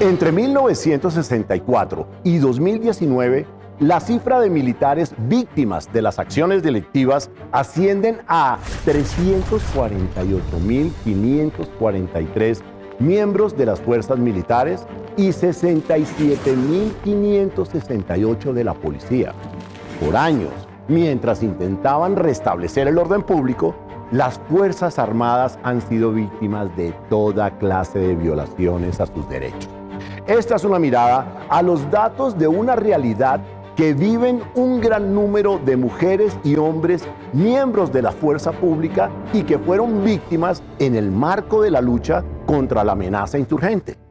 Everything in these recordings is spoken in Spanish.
Entre 1964 y 2019, la cifra de militares víctimas de las acciones delictivas ascienden a 348.543 miembros de las fuerzas militares y 67.568 de la policía. Por años, mientras intentaban restablecer el orden público, las Fuerzas Armadas han sido víctimas de toda clase de violaciones a sus derechos. Esta es una mirada a los datos de una realidad que viven un gran número de mujeres y hombres miembros de la fuerza pública y que fueron víctimas en el marco de la lucha contra la amenaza insurgente.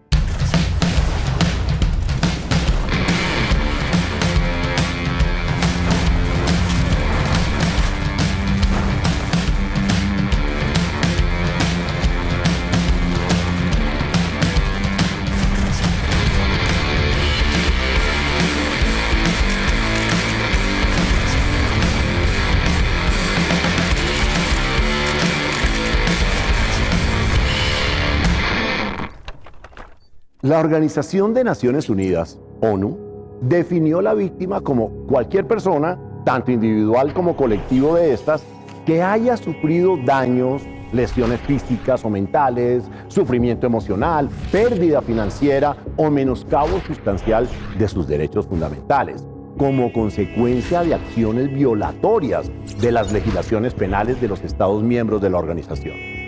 La Organización de Naciones Unidas, ONU, definió la víctima como cualquier persona, tanto individual como colectivo de estas, que haya sufrido daños, lesiones físicas o mentales, sufrimiento emocional, pérdida financiera o menoscabo sustancial de sus derechos fundamentales, como consecuencia de acciones violatorias de las legislaciones penales de los Estados miembros de la organización.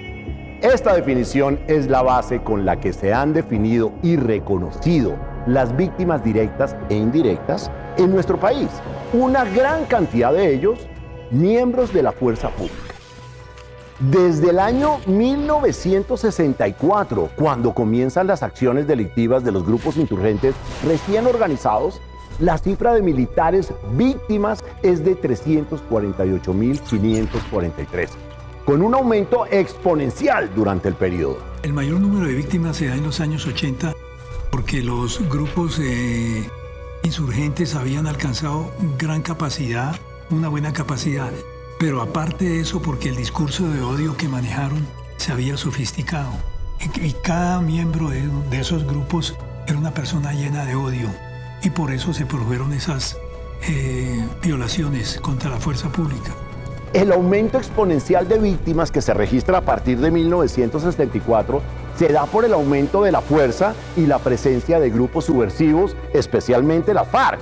Esta definición es la base con la que se han definido y reconocido las víctimas directas e indirectas en nuestro país. Una gran cantidad de ellos miembros de la fuerza pública. Desde el año 1964, cuando comienzan las acciones delictivas de los grupos insurgentes recién organizados, la cifra de militares víctimas es de 348.543 con un aumento exponencial durante el periodo. El mayor número de víctimas se da en los años 80 porque los grupos eh, insurgentes habían alcanzado gran capacidad, una buena capacidad, pero aparte de eso porque el discurso de odio que manejaron se había sofisticado y, cada miembro de, esos grupos era una persona llena de odio y por eso se produjeron esas eh, violaciones contra la fuerza pública. El aumento exponencial de víctimas que se registra a partir de 1964 se da por el aumento de la fuerza y la presencia de grupos subversivos, especialmente la FARC,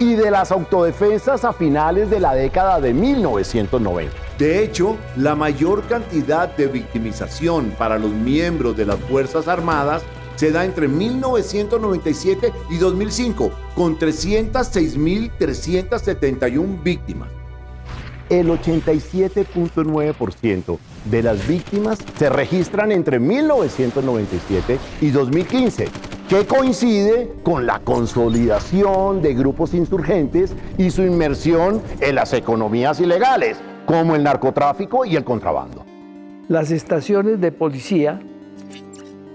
y de las autodefensas a finales de la década de 1990. De hecho, la mayor cantidad de victimización para los miembros de las Fuerzas Armadas se da entre 1997 y 2005, con 306.371 víctimas el 87.9% de las víctimas se registran entre 1997 y 2015, que coincide con la consolidación de grupos insurgentes y su inmersión en las economías ilegales, como el narcotráfico y el contrabando. Las estaciones de policía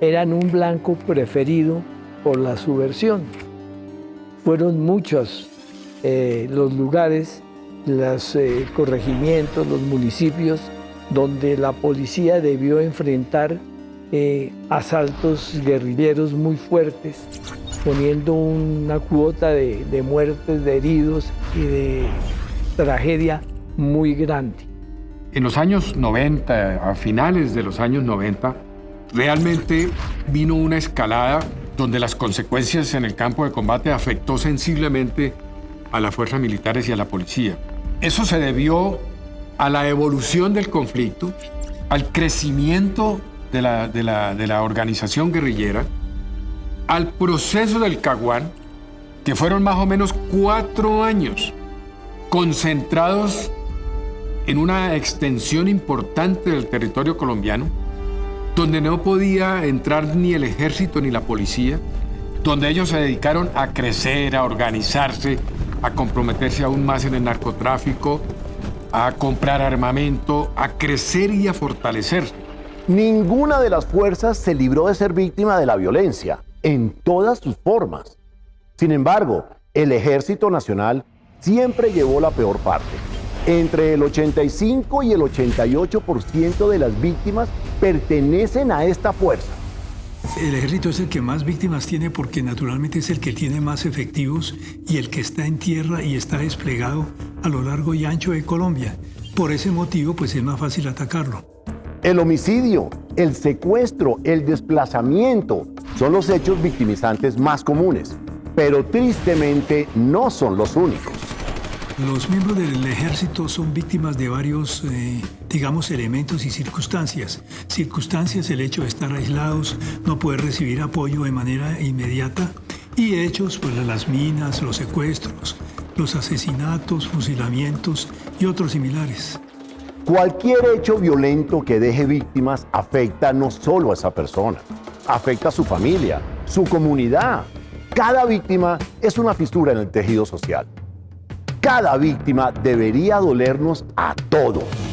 eran un blanco preferido por la subversión. Fueron muchos eh, los lugares los eh, corregimientos, los municipios, donde la policía debió enfrentar eh, asaltos guerrilleros muy fuertes, poniendo una cuota de, de muertes, de heridos y de tragedia muy grande. En los años 90, a finales de los años 90, realmente vino una escalada donde las consecuencias en el campo de combate afectó sensiblemente a las fuerzas militares y a la policía. Eso se debió a la evolución del conflicto, al crecimiento de la, organización guerrillera, al proceso del Caguán, que fueron más o menos cuatro años concentrados en una extensión importante del territorio colombiano, donde no podía entrar ni el ejército ni la policía, donde ellos se dedicaron a crecer, a organizarse, a comprometerse aún más en el narcotráfico, a comprar armamento, a crecer y a fortalecerse. Ninguna de las fuerzas se libró de ser víctima de la violencia, en todas sus formas. Sin embargo, el Ejército Nacional siempre llevó la peor parte. Entre el 85 y el 88% de las víctimas pertenecen a esta fuerza. El ejército es el que más víctimas tiene porque naturalmente es el que tiene más efectivos y el que está en tierra y está desplegado a lo largo y ancho de Colombia. Por ese motivo, pues es más fácil atacarlo. El homicidio, el secuestro, el desplazamiento son los hechos victimizantes más comunes, pero tristemente no son los únicos. Los miembros del ejército son víctimas de varios, eh, digamos, elementos y circunstancias. Circunstancias, el hecho de estar aislados, no poder recibir apoyo de manera inmediata, y hechos, pues las minas, los secuestros, los asesinatos, fusilamientos y otros similares. Cualquier hecho violento que deje víctimas afecta no solo a esa persona, afecta a su familia, su comunidad. Cada víctima es una fisura en el tejido social cada víctima debería dolernos a todos.